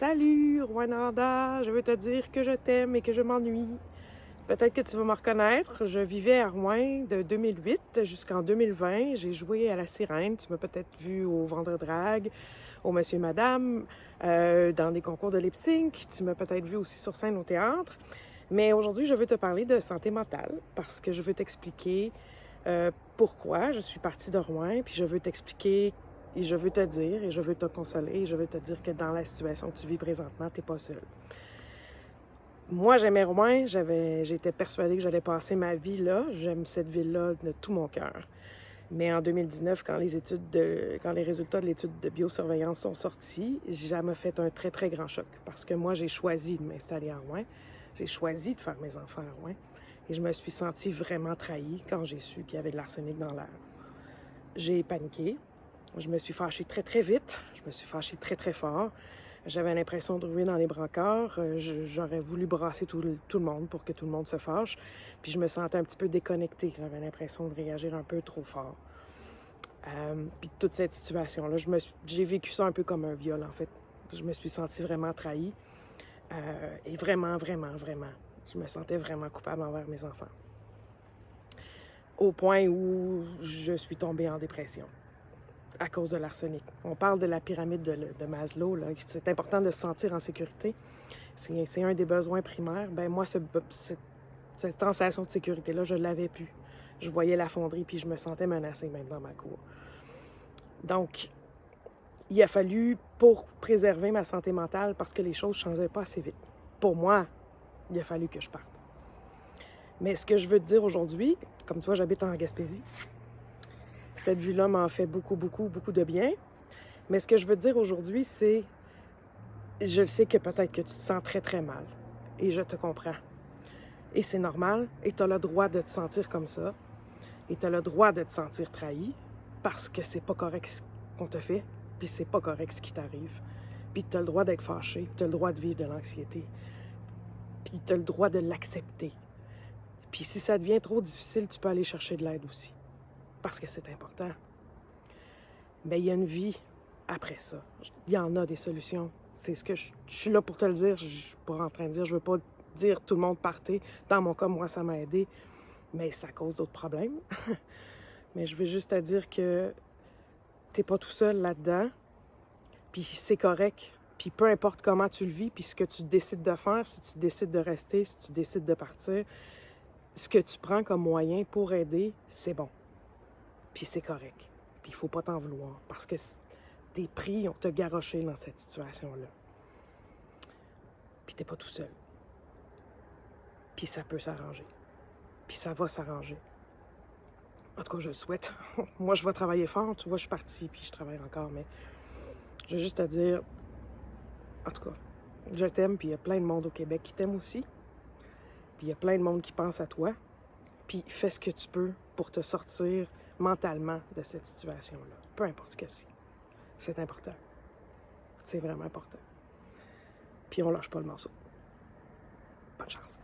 Salut, Rwanda, je veux te dire que je t'aime et que je m'ennuie. Peut-être que tu vas me reconnaître. Je vivais à Rouen de 2008 jusqu'en 2020. J'ai joué à la sirène. Tu m'as peut-être vu au Vendre Drag, au Monsieur Madame, euh, dans des concours de lip sync. Tu m'as peut-être vu aussi sur scène au théâtre. Mais aujourd'hui, je veux te parler de santé mentale parce que je veux t'expliquer euh, pourquoi je suis partie de Rouen, puis je veux t'expliquer et je veux te dire, et je veux te consoler, et je veux te dire que dans la situation que tu vis présentement, tu n'es pas seul. Moi, j'aimais Rouen, j'étais persuadée que j'allais passer ma vie là. J'aime cette ville-là de tout mon cœur. Mais en 2019, quand les études de, quand les résultats de l'étude de biosurveillance sont sortis, ça m'a fait un très, très grand choc. Parce que moi, j'ai choisi de m'installer à Rouen. J'ai choisi de faire mes enfants à Rouen. Et je me suis sentie vraiment trahie quand j'ai su qu'il y avait de l'arsenic dans l'air. J'ai paniqué, je me suis fâchée très, très vite. Je me suis fâchée très, très fort. J'avais l'impression de ruer dans les brancards. Euh, j'aurais voulu brasser tout le, tout le, monde pour que tout le monde se fâche. Puis je me sentais un petit peu déconnectée. J'avais l'impression de réagir un peu trop fort. Euh, puis toute cette situation-là, j'ai vécu ça un peu comme un viol, en fait. Je me suis sentie vraiment trahie. Euh, et vraiment, vraiment, vraiment, je me sentais vraiment coupable envers mes enfants. Au point où je suis tombée en dépression à cause de l'arsenic. On parle de la pyramide de, Maslow. C'est important de se sentir en sécurité. C'est un des besoins primaires. Ben moi, cette, sensation de sécurité-là, je ne l'avais plus. Je voyais la fonderie, puis je me sentais menacée même dans ma cour. Donc, il a fallu, pour préserver ma santé mentale, parce que les choses ne changeaient pas assez vite, pour moi, il a fallu que je parte. Mais ce que je veux te dire aujourd'hui, comme tu vois, j'habite en Gaspésie, cette vue-là m'a fait beaucoup, beaucoup, beaucoup de bien. Mais ce que je veux dire aujourd'hui, c'est, je sais que peut-être que tu te sens très, très mal. Et je te comprends. Et c'est normal. Et tu as le droit de te sentir comme ça. Et tu as le droit de te sentir trahi parce que c'est pas correct ce qu'on te fait. Puis c'est pas correct ce qui t'arrive. Puis tu as le droit d'être fâché. Tu as le droit de vivre de l'anxiété. Puis tu as le droit de l'accepter. Puis si ça devient trop difficile, tu peux aller chercher de l'aide aussi parce que c'est important. Mais il y a une vie après ça. Il y en a des solutions. C'est ce que je, suis là pour te le dire. Je suis pas en train de dire, je veux pas dire tout le monde partez. Dans mon cas, moi, ça m'a aidé, mais ça cause d'autres problèmes. mais je veux juste te dire que t'es pas tout seul là-dedans. Puis c'est correct. Puis peu importe comment tu le vis, puis ce que tu décides de faire, si tu décides de rester, si tu décides de partir, ce que tu prends comme moyen pour aider, c'est bon. Puis c'est correct. Puis il faut pas t'en vouloir parce que tes prix ont te garoché dans cette situation-là. Puis t'es pas tout seul. Puis ça peut s'arranger. Puis ça va s'arranger. En tout cas, je le souhaite. Moi, je vais travailler fort. Tu vois, je suis partie, puis je travaille encore, mais je veux juste te dire, en tout cas, je t'aime, puis il y a plein de monde au Québec qui t'aime aussi. Puis il y a plein de monde qui pense à toi. Puis fais ce que tu peux pour te sortir mentalement de cette situation-là. Peu importe ce que c'est. C'est important. C'est vraiment important. Puis on lâche pas le morceau. Bonne chance.